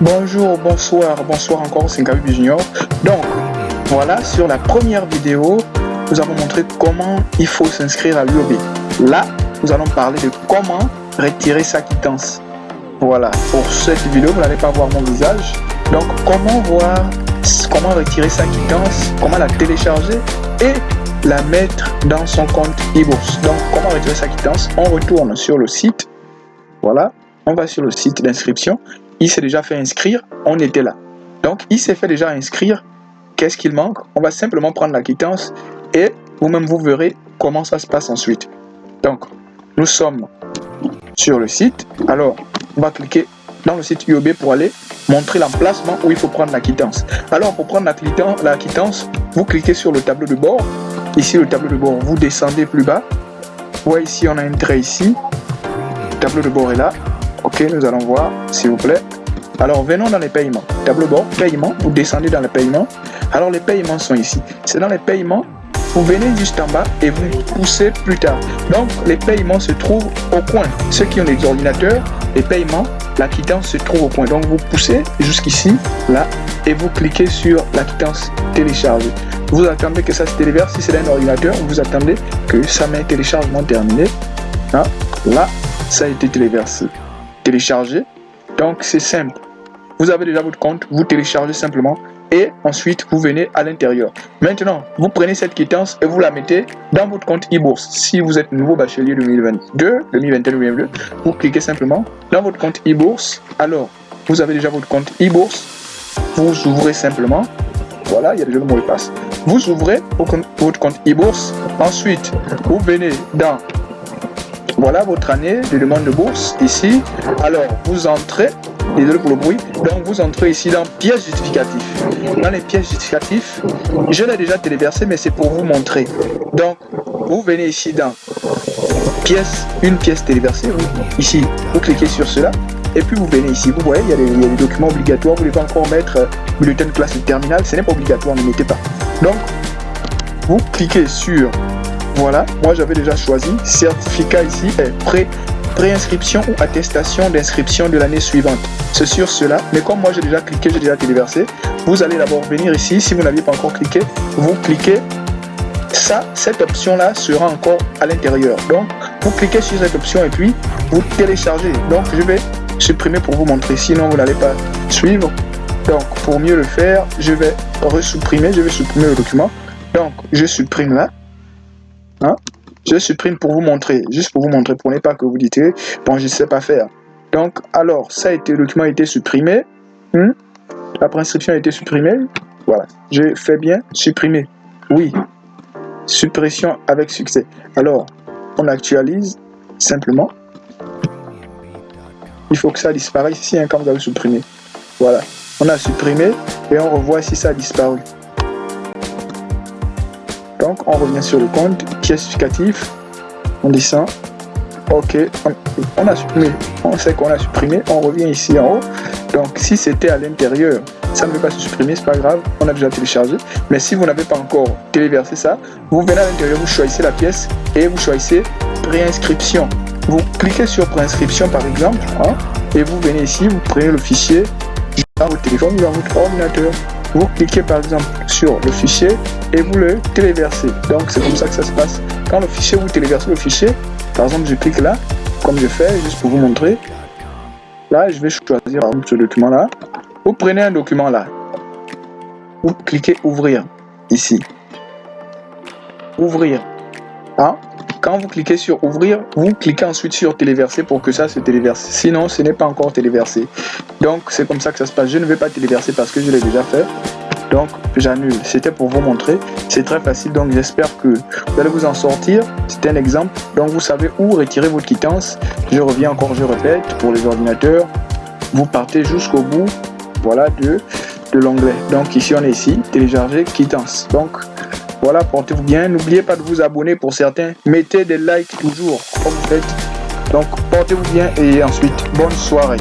Bonjour, bonsoir, bonsoir encore, c'est Gabi Junior. Donc, voilà, sur la première vidéo, nous avons montré comment il faut s'inscrire à l'UOB. Là, nous allons parler de comment retirer sa quittance. Voilà, pour cette vidéo, vous n'allez pas voir mon visage. Donc, comment voir, comment retirer sa quittance, comment la télécharger et la mettre dans son compte e-bourse. Donc, comment retirer sa quittance On retourne sur le site. Voilà, on va sur le site d'inscription il s'est déjà fait inscrire, on était là. Donc, il s'est fait déjà inscrire. Qu'est-ce qu'il manque? On va simplement prendre la quittance et vous-même, vous verrez comment ça se passe ensuite. Donc, nous sommes sur le site. Alors, on va cliquer dans le site UOB pour aller montrer l'emplacement où il faut prendre la quittance. Alors, pour prendre la quittance, vous cliquez sur le tableau de bord. Ici, le tableau de bord, vous descendez plus bas. Vous ici, on a un trait ici. Le tableau de bord est là. Ok, nous allons voir, s'il vous plaît. Alors, venons dans les paiements. Tableau bord, paiement, vous descendez dans les paiements. Alors, les paiements sont ici. C'est dans les paiements, vous venez juste en bas et vous poussez plus tard. Donc, les paiements se trouvent au coin. Ceux qui ont des ordinateurs, les paiements, la quittance se trouve au coin. Donc, vous poussez jusqu'ici, là, et vous cliquez sur la quittance téléchargée. Vous attendez que ça se téléverse. Si c'est un ordinateur, vous attendez que ça met téléchargement terminé. Hein? Là, ça a été téléversé télécharger. Donc c'est simple. Vous avez déjà votre compte, vous téléchargez simplement et ensuite vous venez à l'intérieur. Maintenant, vous prenez cette quittance et vous la mettez dans votre compte e-bourse. Si vous êtes nouveau bachelier 2022, 2021, 2022, vous cliquez simplement dans votre compte e-bourse. Alors, vous avez déjà votre compte e-bourse. Vous ouvrez simplement. Voilà, il y a déjà le mot de passe. Vous ouvrez votre compte e-bourse. Ensuite, vous venez dans voilà votre année de demande de bourse ici. Alors, vous entrez, désolé pour le bruit, donc vous entrez ici dans pièces justificatives. Dans les pièces justificatives, je l'ai déjà téléversé, mais c'est pour vous montrer. Donc, vous venez ici dans pièce, une pièce téléversée, ici, vous cliquez sur cela, et puis vous venez ici, vous voyez, il y a des, documents obligatoires, vous devez encore mettre euh, bulletin de classe et terminale, ce n'est pas obligatoire, ne mettez pas. Donc, vous cliquez sur voilà, moi j'avais déjà choisi certificat ici est pré préinscription ou attestation d'inscription de l'année suivante. C'est sur cela, mais comme moi j'ai déjà cliqué, j'ai déjà téléversé, vous allez d'abord venir ici, si vous n'aviez pas encore cliqué, vous cliquez, ça, cette option-là sera encore à l'intérieur. Donc, vous cliquez sur cette option et puis vous téléchargez. Donc, je vais supprimer pour vous montrer, sinon vous n'allez pas suivre. Donc, pour mieux le faire, je vais resupprimer, je vais supprimer le document. Donc, je supprime là. Hein? Je supprime pour vous montrer, juste pour vous montrer, pour ne pas que vous dites, bon, je ne sais pas faire. Donc, alors, ça a été, le document a été supprimé. Hmm? La prescription a été supprimée. Voilà, je fais bien supprimer. Oui, suppression avec succès. Alors, on actualise simplement. Il faut que ça disparaisse ici hein, quand vous avez supprimé. Voilà, on a supprimé et on revoit si ça a disparu. On revient sur le compte, pièce justificatif, on descend, ok, on, a supprimé, on sait qu'on a supprimé, on revient ici en haut. Donc, si c'était à l'intérieur, ça ne veut pas se supprimer, c'est pas grave, on a déjà téléchargé. Mais si vous n'avez pas encore téléversé ça, vous venez à l'intérieur, vous choisissez la pièce et vous choisissez préinscription. Vous cliquez sur préinscription par exemple, hein, et vous venez ici, vous prenez le fichier dans votre téléphone dans votre ordinateur vous cliquez par exemple sur le fichier et vous le téléversez. Donc c'est comme ça que ça se passe. Quand le fichier, vous téléversez le fichier, par exemple je clique là, comme je fais, juste pour vous montrer. Là, je vais choisir ce document là. Vous prenez un document là. Vous cliquez ouvrir ici. Ouvrir. Hein? Quand vous cliquez sur ouvrir, vous cliquez ensuite sur téléverser pour que ça se téléverse. Sinon, ce n'est pas encore téléversé. Donc, c'est comme ça que ça se passe. Je ne vais pas téléverser parce que je l'ai déjà fait. Donc, j'annule. C'était pour vous montrer. C'est très facile. Donc, j'espère que vous allez vous en sortir. C'est un exemple. Donc, vous savez où retirer votre quittance. Je reviens encore, je répète, pour les ordinateurs. Vous partez jusqu'au bout voilà, de, de l'onglet. Donc, ici, on est ici, télécharger quittance. Donc, voilà, portez-vous bien. N'oubliez pas de vous abonner pour certains. Mettez des likes toujours, comme vous faites. Donc, portez-vous bien et ensuite, bonne soirée.